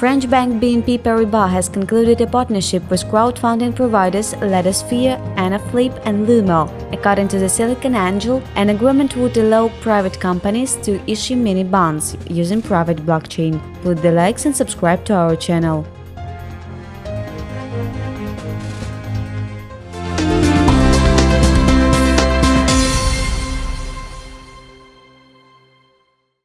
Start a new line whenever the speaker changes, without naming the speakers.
French bank BNP Paribas has concluded a partnership with crowdfunding providers Lendosphere, Enerfip, and Lumo. According to the SiliconANGLE, an agreement would allow private companies to issue mini bonds using private blockchain. Put the likes and subscribe to our channel.